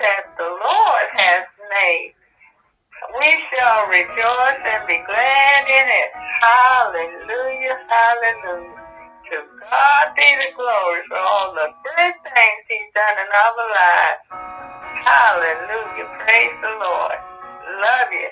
that the Lord has made. We shall rejoice and be glad in it. Hallelujah, hallelujah. To God be the glory for all the good things he's done in our lives. Hallelujah, praise the Lord. Love you.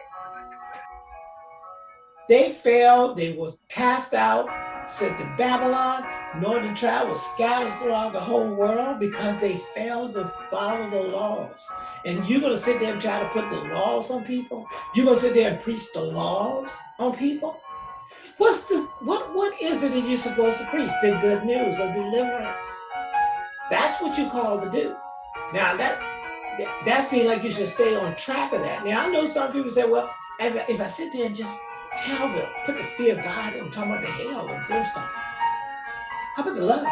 They fell, they was cast out, sent to Babylon. Northern tribe was scattered throughout the whole world because they failed to follow the laws. And you're gonna sit there and try to put the laws on people? You're gonna sit there and preach the laws on people? What's the what what is it that you're supposed to preach? The good news of deliverance. That's what you're called to do. Now that that seems like you should stay on track of that. Now I know some people say, well, if, if I sit there and just tell them, put the fear of God and talk about the hell and brimstone. How about the love?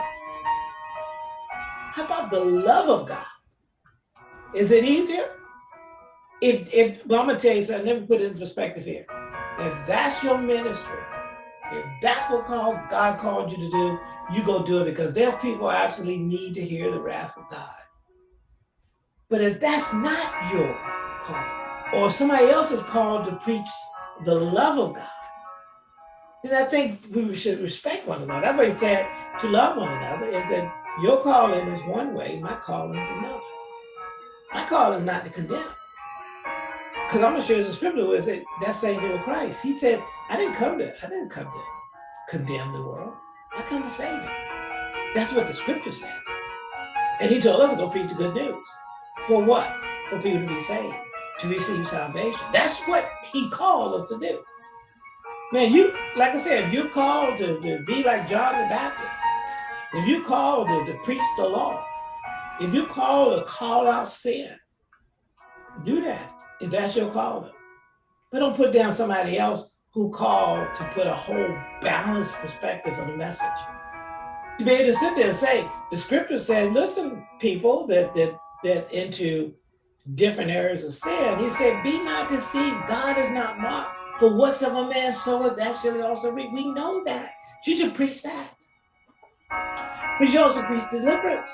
How about the love of God? Is it easier? If, if well, I'm gonna tell you something, let me put it in perspective here. If that's your ministry, if that's what God called you to do, you go do it because there's people absolutely need to hear the wrath of God. But if that's not your call, or somebody else is called to preach the love of God, then I think we should respect one another. What he said to love one another is that your calling is one way, my calling is another. My call is not to condemn. Because I'm gonna share the scripture with it, that same thing with Christ. He said, I didn't come to, I didn't come to condemn the world. I come to save it. That's what the scripture said. And he told us to go preach the good news. For what? For people to be saved to receive salvation. That's what he called us to do. Man, you, like I said, if you're called to, to be like John the Baptist, if you called to, to preach the law, if you called to call out sin, do that if that's your calling. But don't put down somebody else who called to put a whole balanced perspective on the message. To be able to sit there and say, the scripture says, listen, people that that that into different areas of sin. He said, be not deceived. God is not mocked. For whatsoever man soweth, that shall he also reap. We know that. You should preach that. But you also preach deliverance.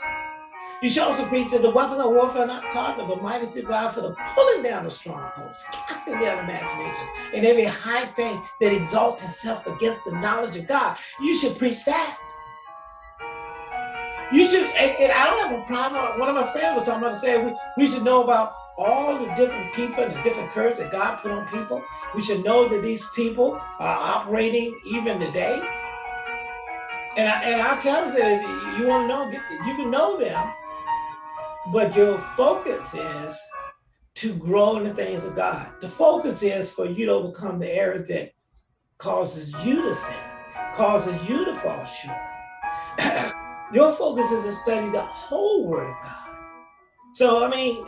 You should also preach that the weapons of warfare are not carnal, but mighty through God for the pulling down of strongholds, casting down imagination, and every high thing that exalts itself against the knowledge of God. You should preach that. You should, and, and, I don't have a problem. One of my friends was talking about saying we, we should know about all the different people and the different curses that God put on people. We should know that these people are operating even today. And I, and I tell them that you want to know, you can know them, but your focus is to grow in the things of God. The focus is for you to overcome the errors that causes you to sin, causes you to fall short. Your focus is to study the whole word of God. So, I mean,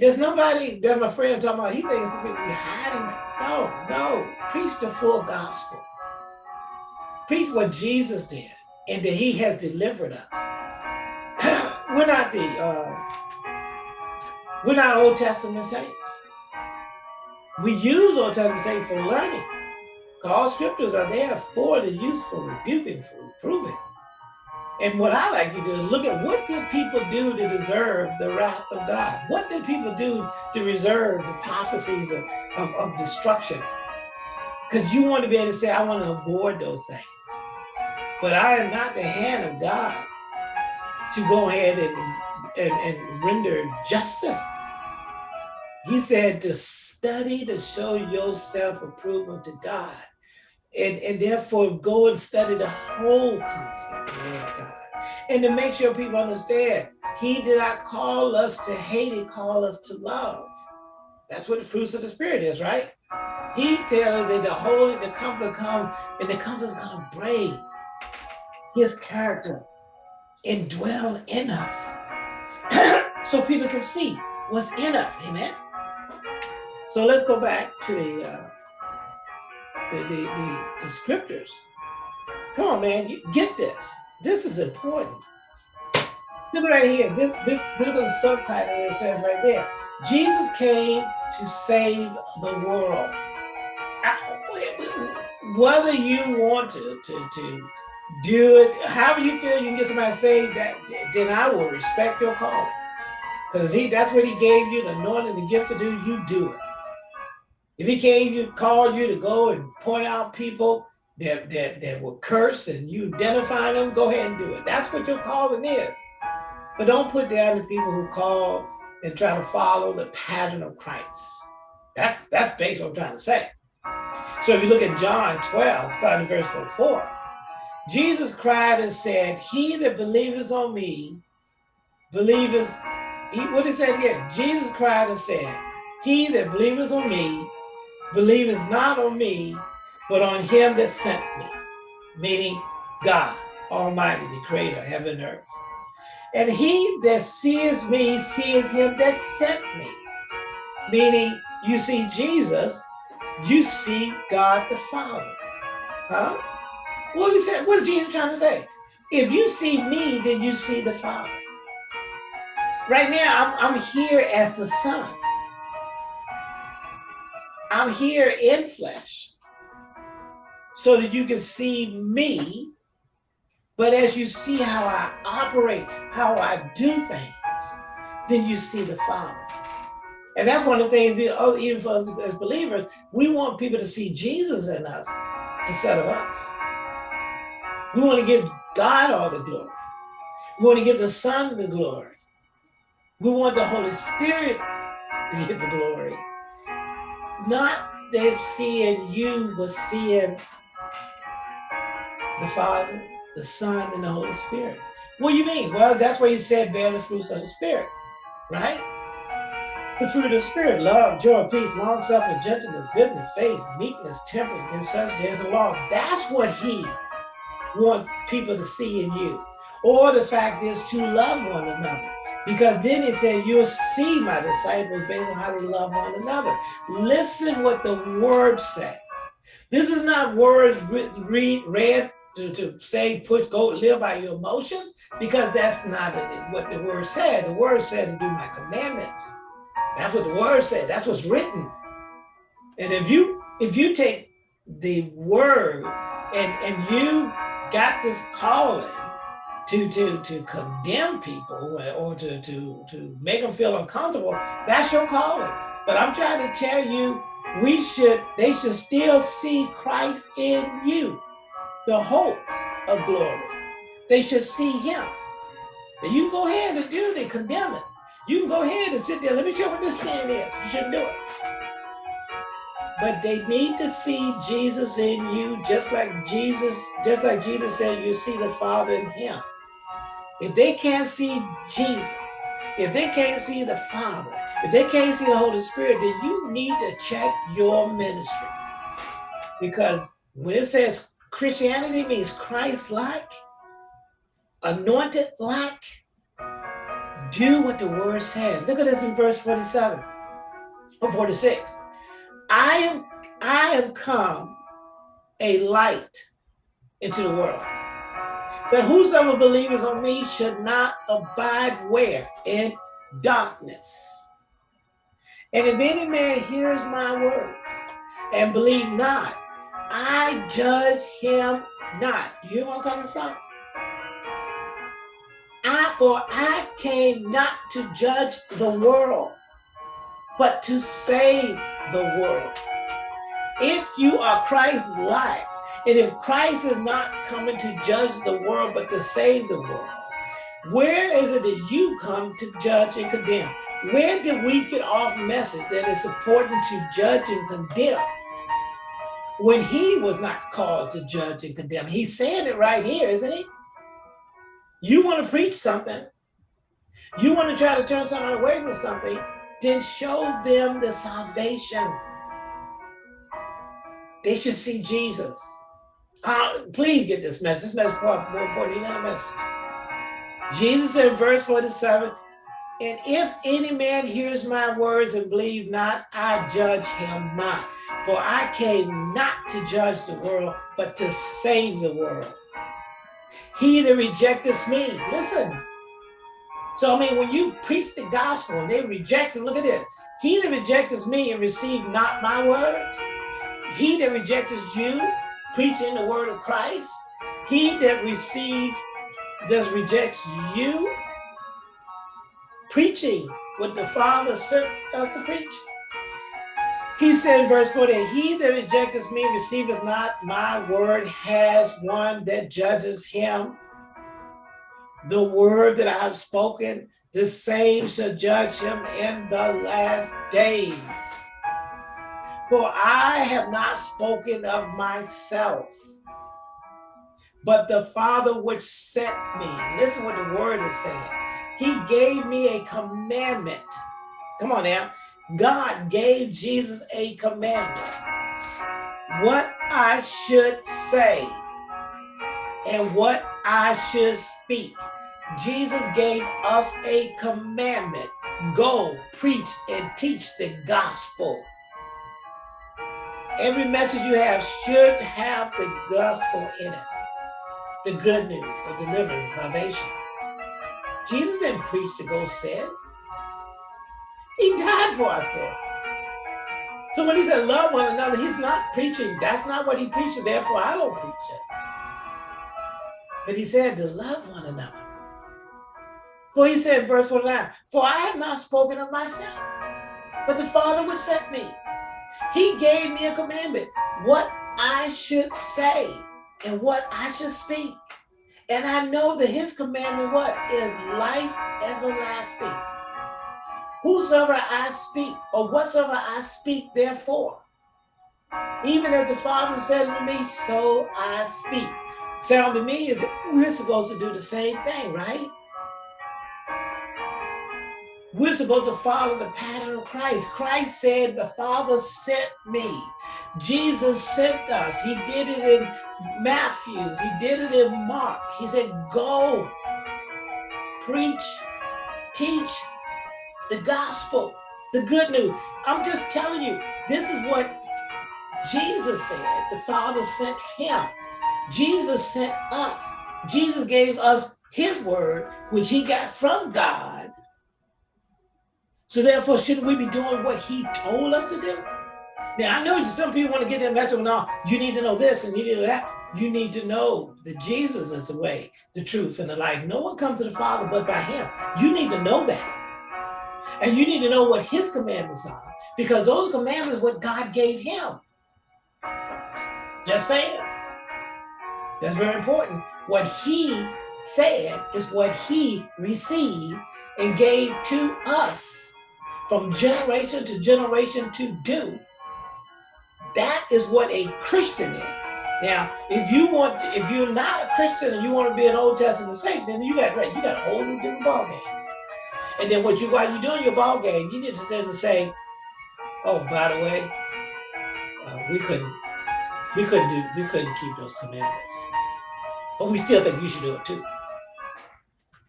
there's nobody, that my friend talking about, he thinks hiding. No, no, preach the full gospel. Preach what Jesus did and that he has delivered us. we're not the, uh, we're not Old Testament saints. We use Old Testament saints for learning. All scriptures are there for the use, useful, rebuking, for reproving, and what I like to do is look at what did people do to deserve the wrath of God? What did people do to reserve the prophecies of, of, of destruction? Because you want to be able to say, I want to avoid those things. But I am not the hand of God to go ahead and, and, and render justice. He said to study to show yourself approval to God and, and therefore go and study the whole concept of God. And to make sure people understand, he did not call us to hate, he called us to love. That's what the fruits of the spirit is, right? He tells that the Holy, the Comforter come, and the Comforter is to bring his character and dwell in us so people can see what's in us, amen? So let's go back to the uh, the, the, the, the scriptures. Come on, man, you get this. This is important. Look right here. This this the subtitle here says right there. Jesus came to save the world. Whether you want to to to do it, however you feel you can get somebody saved, that then I will respect your calling. Because if he that's what he gave you, the anointing, the gift to do, you do it. If he came you, called you to go and point out people that, that, that were cursed and you identify them, go ahead and do it. That's what your calling is. But don't put down the people who call and try to follow the pattern of Christ. That's that's basically what I'm trying to say. So if you look at John 12, starting verse 44, Jesus cried and said, He that believeth on me, believeth, he, what he said here, Jesus cried and said, He that believeth on me, believeth not on me, but on him that sent me, meaning God, Almighty, the creator heaven and earth. And he that sees me sees him that sent me, meaning you see Jesus, you see God the Father. Huh? What is that? What is Jesus trying to say? If you see me, then you see the Father. Right now, I'm, I'm here as the Son. I'm here in flesh so that you can see me. But as you see how I operate, how I do things, then you see the Father. And that's one of the things, oh, even for us as believers, we want people to see Jesus in us instead of us. We want to give God all the glory. We want to give the Son the glory. We want the Holy Spirit to get the glory. Not them seeing you, but seeing the Father, the Son, and the Holy Spirit. What do you mean? Well, that's why he said bear the fruits of the Spirit, right? The fruit of the Spirit, love, joy, peace, long suffering, gentleness, goodness, faith, meekness, temperance, against such there's the law. That's what he wants people to see in you. Or the fact is to love one another. Because then he said, you'll see my disciples based on how they love one another. Listen what the word said. This is not words read, read to, to say, push, go live by your emotions, because that's not what the word said. The word said to do my commandments. That's what the word said. That's what's written. And if you if you take the word and and you got this calling to to to condemn people eh, or to to to make them feel uncomfortable, that's your calling. But I'm trying to tell you, we should they should still see Christ in you, the hope of glory. They should see him. And you go ahead and do it and condemn it. You can go ahead and sit there. Let me show what this sin is. You shouldn't do it. But they need to see Jesus in you, just like Jesus, just like Jesus said, you see the Father in him. If they can't see Jesus, if they can't see the Father, if they can't see the Holy Spirit, then you need to check your ministry. Because when it says Christianity means Christ-like, anointed-like, do what the word says. Look at this in verse 47 or 46. I am I am come a light into the world. That whosoever believes on me should not abide where? In darkness. And if any man hears my words and believe not, I judge him not. Do You know where I'm coming from? I, for I came not to judge the world, but to save the world. If you are Christ's life, and if Christ is not coming to judge the world, but to save the world, where is it that you come to judge and condemn? Where did we get off message that it's important to judge and condemn when he was not called to judge and condemn? He's saying it right here, isn't he? You want to preach something, you want to try to turn someone away from something, then show them the salvation. They should see Jesus. Uh, please get this message. This message is more important than any message. Jesus in verse 47, and if any man hears my words and believe not, I judge him not. For I came not to judge the world, but to save the world. He that rejecteth me, listen. So, I mean, when you preach the gospel and they reject it, look at this. He that rejecteth me and receive not my words, he that rejecteth you, preaching the word of Christ, he that receives, does rejects you, preaching what the Father sent us to preach. He said in verse 40, He that rejects me receiveth not my word, has one that judges him. The word that I have spoken, the same shall judge him in the last days. For I have not spoken of myself, but the Father which sent me. Listen what the word is saying. He gave me a commandment. Come on now. God gave Jesus a commandment. What I should say and what I should speak. Jesus gave us a commandment. Go preach and teach the gospel. Every message you have should have the gospel in it. The good news of deliverance, salvation. Jesus didn't preach to go sin. He died for our sins. So when he said love one another, he's not preaching. That's not what he preached. Therefore, I don't preach it. But he said to love one another. For he said, verse 49, For I have not spoken of myself, but the Father which sent me. He gave me a commandment, what I should say and what I should speak. And I know that his commandment, what? Is life everlasting. Whosoever I speak, or whatsoever I speak, therefore. Even as the Father said to me, so I speak. Sound to me is that we're supposed to do the same thing, right? We're supposed to follow the pattern of Christ. Christ said, the Father sent me. Jesus sent us. He did it in Matthew's. He did it in Mark. He said, go, preach, teach, the gospel, the good news. I'm just telling you, this is what Jesus said. The Father sent him. Jesus sent us. Jesus gave us his word, which he got from God. So therefore, shouldn't we be doing what he told us to do? Now, I know some people want to get that message, no, you need to know this and you need to know that. You need to know that Jesus is the way, the truth, and the life. No one comes to the Father but by him. You need to know that. And you need to know what his commandments are because those commandments what God gave him. Just saying. That's very important. What he said is what he received and gave to us from generation to generation to do. That is what a Christian is. Now, if you want, if you're not a Christian and you want to be an Old Testament saint, then you got right, you got a whole new different ballgame. And then what you while you're doing your ball game, you need to then say, "Oh, by the way, uh, we couldn't, we couldn't do, we couldn't keep those commandments, but we still think you should do it too.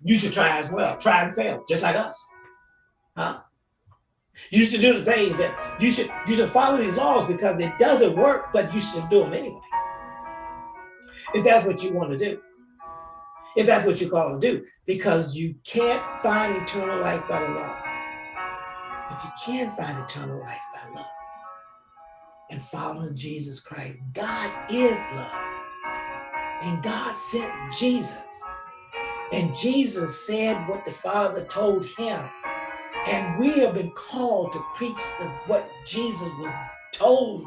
You should try as well, try and fail, just like us, huh? You should do the things that you should you should follow these laws because it doesn't work, but you should do them anyway. If that's what you want to do if that's what you call to do, because you can't find eternal life by the law. But you can find eternal life by love and following Jesus Christ. God is love. And God sent Jesus. And Jesus said what the Father told him. And we have been called to preach the, what Jesus was told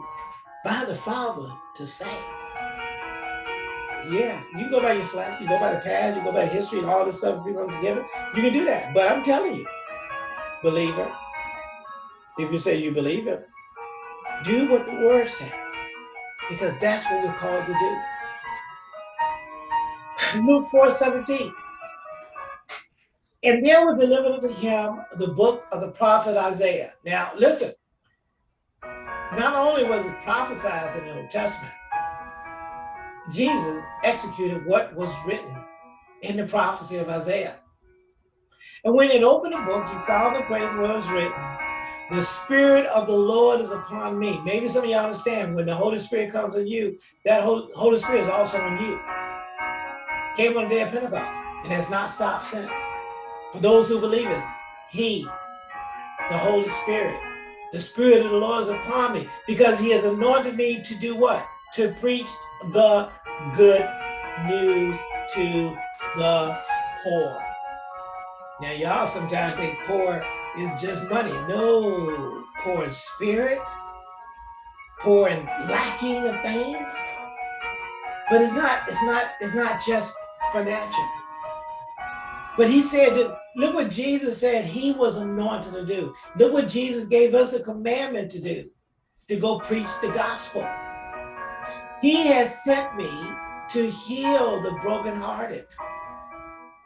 by the Father to say. Yeah, you go by your flash, you go by the past, you go by history and all this stuff people together. You can do that. But I'm telling you, believer, if you say you believe it, do what the word says. Because that's what we're called to do. Luke 4 17. And there was delivered to him the book of the prophet Isaiah. Now, listen, not only was it prophesied in the Old Testament, Jesus executed what was written in the prophecy of Isaiah. And when it opened the book, he found the place where it was written, the Spirit of the Lord is upon me. Maybe some of y'all understand when the Holy Spirit comes on you, that Holy Spirit is also on you. Came on the day of Pentecost and has not stopped since. For those who believe it, He, the Holy Spirit, the Spirit of the Lord is upon me because He has anointed me to do what? to preach the good news to the poor. Now, y'all sometimes think poor is just money. No, poor in spirit, poor in lacking of things. But it's not, it's not, it's not just financial. But he said that, look what Jesus said he was anointed to do. Look what Jesus gave us a commandment to do, to go preach the gospel. He has sent me to heal the brokenhearted.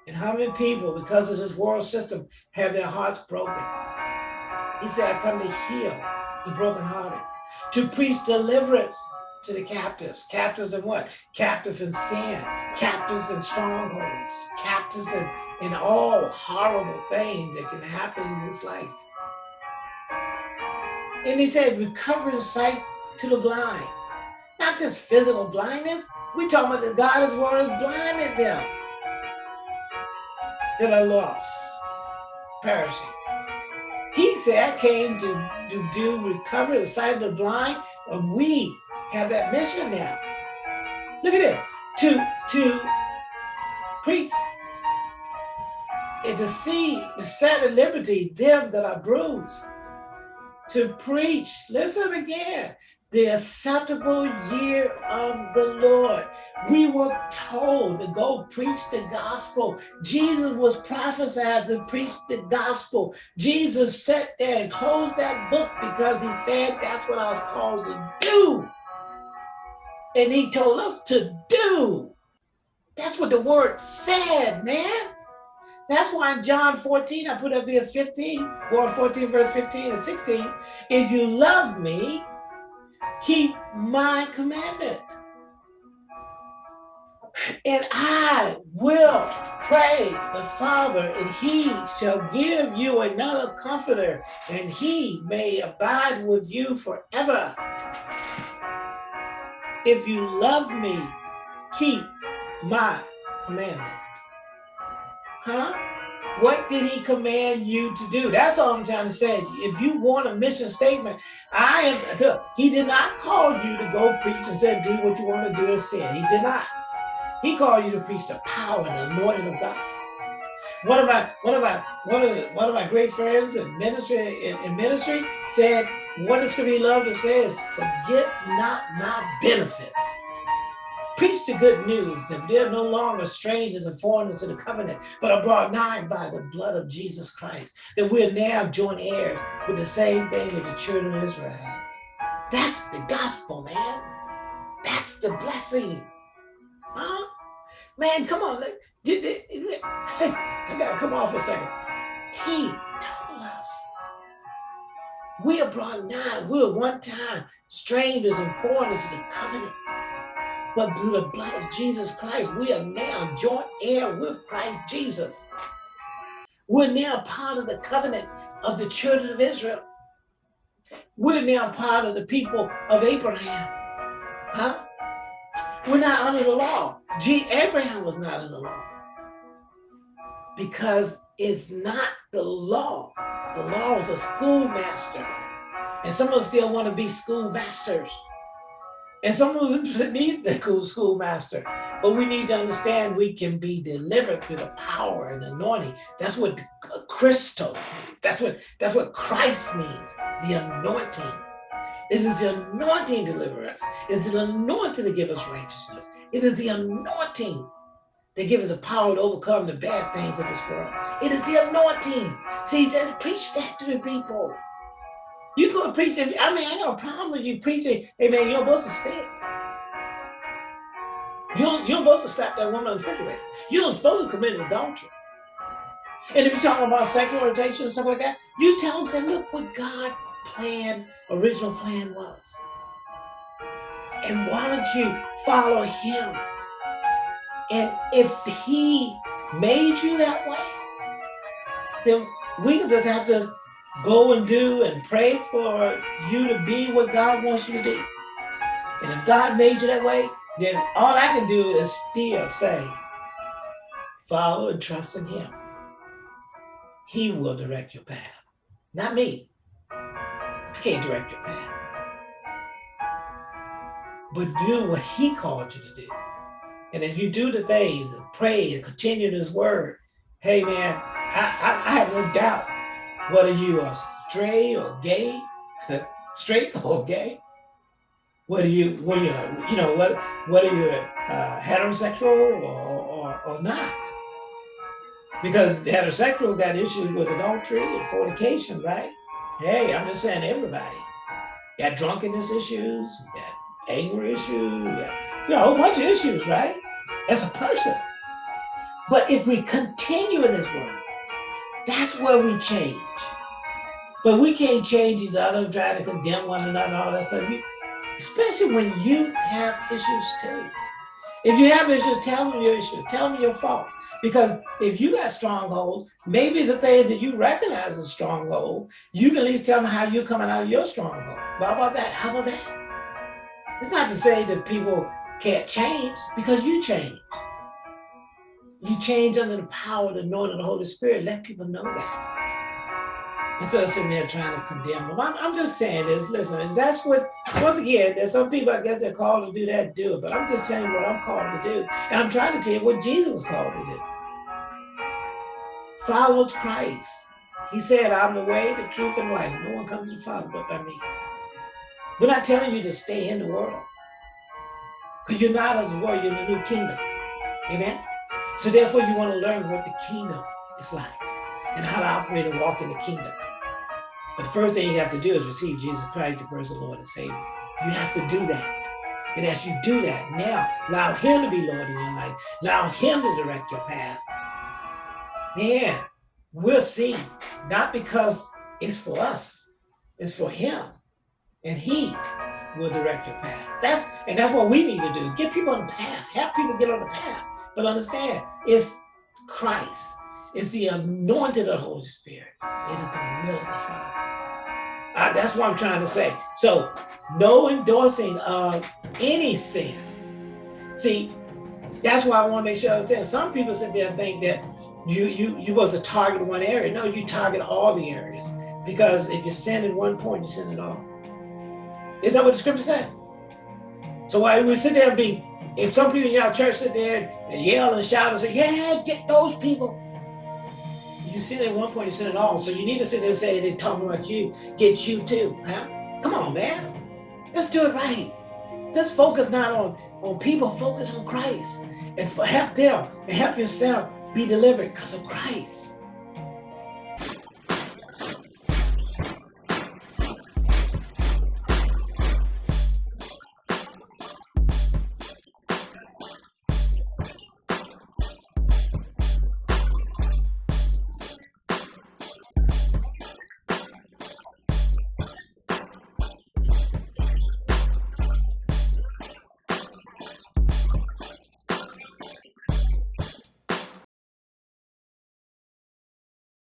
And how many people, because of this world system, have their hearts broken? He said, I come to heal the brokenhearted, to preach deliverance to the captives. Captives in what? Captives in sin, captives in strongholds, captives in, in all horrible things that can happen in this life. And he said, recover the sight to the blind. Not just physical blindness. We talking about the God is word blinded them that are lost, perishing. He said, I came to, to do recover the sight of the blind, and we have that mission now. Look at this. To to preach and to see the set at liberty them that are bruised. To preach, listen again, the acceptable year of the Lord. We were told to go preach the gospel. Jesus was prophesied to preach the gospel. Jesus sat there and closed that book because he said that's what I was called to do. And he told us to do. That's what the word said, man. That's why in John 14, I put up here 15, 14 verse 15 and 16. If you love me, keep my commandment. And I will pray the Father, and he shall give you another comforter, and he may abide with you forever. If you love me, keep my commandment. Huh? What did he command you to do? That's all I'm trying to say. If you want a mission statement, I am, he did not call you to go preach and say, do what you want to do and sin. He did not. He called you to preach the power and the anointing of God. One of my, one of my, one of the, one of my great friends in ministry, in, in ministry said, what is to be loved and says, forget not my benefits. Preach the good news that they're no longer strangers and foreigners to the covenant, but are brought nigh by the blood of Jesus Christ, that we're now joint heirs with the same thing that the children of Israel has. That's the gospel, man. That's the blessing. Huh? Man, come on. I gotta come off a second. He told us we are brought nigh. We were one time strangers and foreigners to the covenant. But through the blood of Jesus Christ, we are now joint heir with Christ Jesus. We're now part of the covenant of the children of Israel. We're now part of the people of Abraham. Huh? We're not under the law. G Abraham was not under the law. Because it's not the law the law is a schoolmaster. And some of us still want to be schoolmasters. And some of us need the schoolmaster. But we need to understand we can be delivered through the power and anointing. That's what Christo means. That's what, that's what Christ means, the anointing. It is the anointing to deliver us. It's the anointing to give us righteousness. It is the anointing that gives us the power to overcome the bad things of this world. It is the anointing. See, just preach that to the people. You could preach it. I mean, I got a problem with you preaching. Hey, man, you're supposed to stay. You're, you're supposed to slap that woman on the refrigerator. You're supposed to commit adultery. And if you're talking about sexual orientation and stuff like that, you tell them, say, look what God plan, original plan was. And why don't you follow him? And if he made you that way, then we just have to go and do and pray for you to be what God wants you to be. And if God made you that way, then all I can do is still say, follow and trust in him. He will direct your path, not me. I can't direct your path. But do what he called you to do. And if you do the things and pray and continue this word, hey man, I, I have no doubt whether you are straight or gay, straight or gay, whether you when you're you know whether whether you're uh, heterosexual or, or, or not. Because heterosexual got issues with adultery and fornication, right? Hey, I'm just saying everybody. Got drunkenness issues, got anger issues, got, you know, a whole bunch of issues, right? As a person. But if we continue in this world, that's where we change. But we can't change each other, try to condemn one another, all that stuff. You, especially when you have issues too. If you have issues, tell them your issue, tell them your fault. Because if you got strongholds, maybe the things that you recognize as stronghold, you can at least tell them how you're coming out of your stronghold. How about that? How about that? It's not to say that people can't change because you change. You change under the power, of the anointing of the Holy Spirit. Let people know that. Instead of sitting there trying to condemn them. I'm, I'm just saying this, listen, and that's what, once again, there's some people, I guess they're called to do that, do it. But I'm just telling you what I'm called to do. And I'm trying to tell you what Jesus was called to do. Follow Christ. He said, I'm the way, the truth, and life. No one comes to the Father but by me. We're not telling you to stay in the world. Because you're not of the world, you're in the new kingdom. Amen? So therefore, you want to learn what the kingdom is like and how to operate and walk in the kingdom. But the first thing you have to do is receive Jesus Christ, the personal Lord and Savior. You have to do that. And as you do that, now allow him to be Lord in your life. Allow him to direct your path. Man, we'll see. Not because it's for us, it's for him. And he will direct your path. That's and that's what we need to do. Get people on the path. Help people get on the path. But understand, it's Christ. It's the anointed of the Holy Spirit. It is the will of the Father. Uh, that's what I'm trying to say. So no endorsing of any sin. See, that's why I want to make sure I understand. Some people sit there and think that you you you was a target one area. No, you target all the areas. Because if you sin in one point, you sin in all. Is that what the scripture said? So why we sit there and be if some people in your church sit there and yell and shout and say, yeah, get those people. You sin at one point, you sin at all. So you need to sit there and say, they're talking about you, get you too. Huh? Come on, man. Let's do it right. Let's focus not on, on people, focus on Christ. And for, help them and help yourself be delivered because of Christ.